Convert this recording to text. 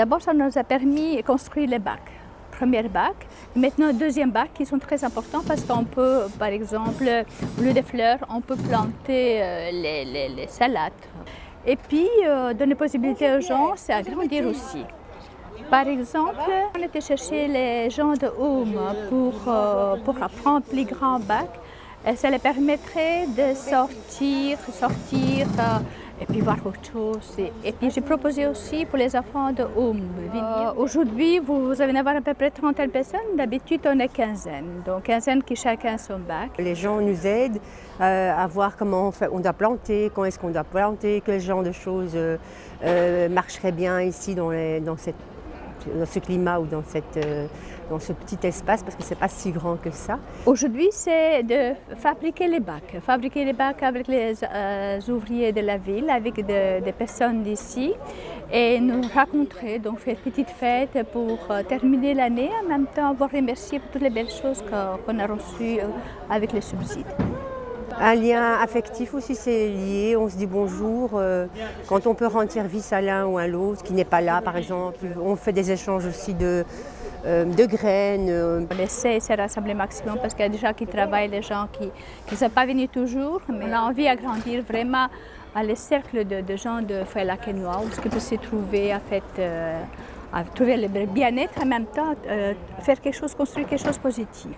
D'abord, ça nous a permis de construire les bacs. Premier bac, maintenant deuxième bac qui sont très importants parce qu'on peut, par exemple, au lieu des fleurs, on peut planter euh, les, salades. Et puis, euh, donner possibilité aux gens, c'est agrandir aussi. Par exemple, on était chercher les gens de Home pour, euh, pour apprendre plus grand bac. Et ça les permettrait de sortir, sortir, et puis voir autre chose. Et, puis j'ai proposé aussi pour les enfants de Home. Euh, Aujourd'hui, vous, allez avoir à peu près 30 personnes. D'habitude, on est quinzaine. Donc quinzaine qui chacun son bac. Les gens nous aident euh, à voir comment on, doit planter, quand est-ce qu'on doit planter, quel genre de choses euh, euh marcherait bien ici dans, dans cette dans ce climat ou dans, cette, euh, dans ce petit espace parce que ce n'est pas si grand que ça. Aujourd'hui, c'est de fabriquer les bacs. Fabriquer les bacs avec les euh, ouvriers de la ville, avec des personnes d'ici et nous rencontrer, donc faire une petite fête pour euh, terminer l'année, en même temps vous remercier pour toutes les belles choses qu'on a reçues avec les subsides. Un lien affectif aussi, c'est lié. On se dit bonjour. Euh, quand on peut rendre service à l'un ou à l'autre, qui n'est pas là, par exemple. On fait des échanges aussi de, euh, de graines. On essaie de se rassembler maximum parce qu'il y a des gens qui travaillent, des gens qui ne sont pas venus toujours. Mais on a envie d'agrandir vraiment les cercles de, gens de Fouet-la-Quenois, où ce peut se trouver, en fait, euh, à trouver le bien-être en même temps, faire quelque chose, construire quelque chose de positif.